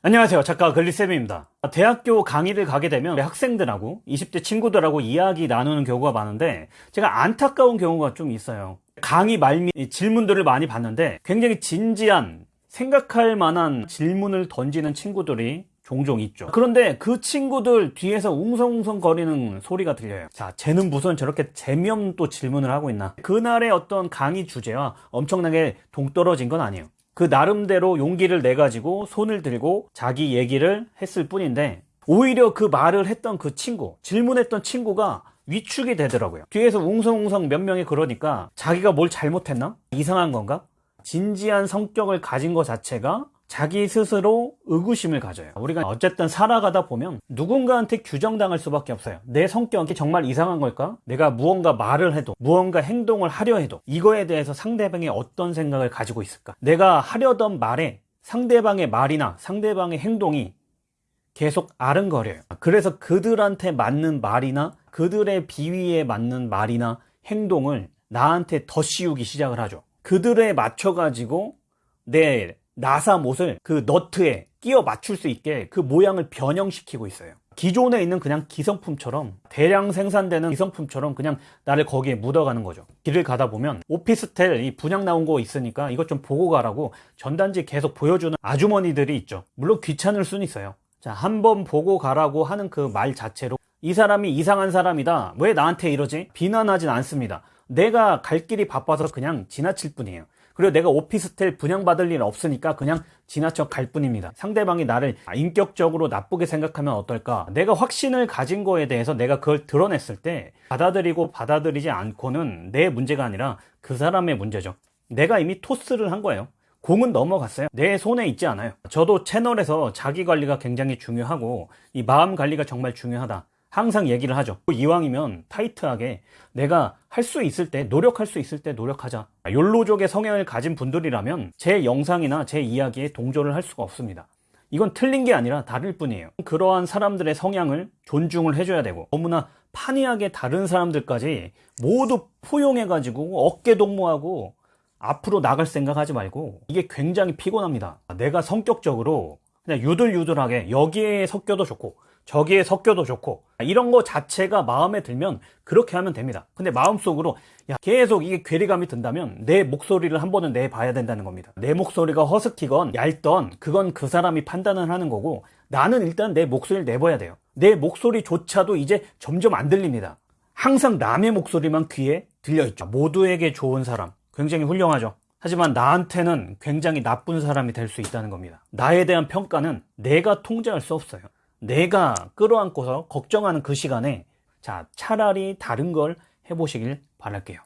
안녕하세요. 작가 글리쌤입니다. 대학교 강의를 가게 되면 학생들하고 20대 친구들하고 이야기 나누는 경우가 많은데 제가 안타까운 경우가 좀 있어요. 강의 말미 질문들을 많이 봤는데 굉장히 진지한 생각할 만한 질문을 던지는 친구들이 종종 있죠. 그런데 그 친구들 뒤에서 웅성웅성 거리는 소리가 들려요. 자 쟤는 무슨 저렇게 재미없는 또 질문을 하고 있나? 그날의 어떤 강의 주제와 엄청나게 동떨어진 건 아니에요 그 나름대로 용기를 내 가지고 손을 들고 자기 얘기를 했을 뿐인데 오히려 그 말을 했던 그 친구 질문했던 친구가 위축이 되더라고요. 뒤에서 웅성웅성 몇 명이 그러니까 자기가 뭘 잘못했나? 이상한 건가? 진지한 성격을 가진 것 자체가 자기 스스로 의구심을 가져요 우리가 어쨌든 살아가다 보면 누군가한테 규정당할 수밖에 없어요 내 성격이 정말 이상한 걸까? 내가 무언가 말을 해도 무언가 행동을 하려 해도 이거에 대해서 상대방이 어떤 생각을 가지고 있을까? 내가 하려던 말에 상대방의 말이나 상대방의 행동이 계속 아른거려요 그래서 그들한테 맞는 말이나 그들의 비위에 맞는 말이나 행동을 나한테 더 씌우기 시작을 하죠 그들에 맞춰 가지고 내 나사못을 그 너트에 끼워 맞출 수 있게 그 모양을 변형시키고 있어요. 기존에 있는 그냥 기성품처럼 대량 생산되는 기성품처럼 그냥 나를 거기에 묻어가는 거죠. 길을 가다 보면 오피스텔 이 분양 나온 거 있으니까 이것 좀 보고 가라고 전단지 계속 보여주는 아주머니들이 있죠. 물론 귀찮을 수는 있어요. 자 한 번 보고 가라고 하는 그 말 자체로 이 사람이 이상한 사람이다. 왜 나한테 이러지? 비난하진 않습니다 내가 갈 길이 바빠서 그냥 지나칠 뿐이에요. 그리고 내가 오피스텔 분양받을 일은 없으니까 그냥 지나쳐 갈 뿐입니다. 상대방이 나를 인격적으로 나쁘게 생각하면 어떨까? 내가 확신을 가진 거에 대해서 내가 그걸 드러냈을 때 받아들이고 받아들이지 않고는 내 문제가 아니라 그 사람의 문제죠. 내가 이미 토스를 한 거예요. 공은 넘어갔어요. 내 손에 있지 않아요. 저도 채널에서 자기 관리가 굉장히 중요하고 이 마음 관리가 정말 중요하다 항상 얘기를 하죠. 이왕이면 타이트하게 내가 할 수 있을 때 노력할 수 있을 때 노력하자. 욜로족의 성향을 가진 분들이라면 제 영상이나 제 이야기에 동조를 할 수가 없습니다. 이건 틀린 게 아니라 다를 뿐이에요. 그러한 사람들의 성향을 존중을 해줘야 되고 너무나 판이하게 다른 사람들까지 모두 포용해 가지고 어깨 동무하고 앞으로 나갈 생각하지 말고 이게 굉장히 피곤합니다. 내가 성격적으로 그냥 유들유들하게 여기에 섞여도 좋고 저기에 섞여도 좋고 이런 거 자체가 마음에 들면 그렇게 하면 됩니다. 근데 마음속으로 야 계속 이게 괴리감이 든다면 내 목소리를 한 번은 내봐야 된다는 겁니다. 내 목소리가 허스키건 얇던 그건 그 사람이 판단을 하는 거고 나는 일단 내 목소리를 내봐야 돼요. 내 목소리조차도 이제 점점 안 들립니다. 항상 남의 목소리만 귀에 들려있죠. 모두에게 좋은 사람. 굉장히 훌륭하죠. 하지만 나한테는 굉장히 나쁜 사람이 될 수 있다는 겁니다. 나에 대한 평가는 내가 통제할 수 없어요 내가 끌어안고서 걱정하는 그 시간에 자 차라리 다른 걸 해보시길 바랄게요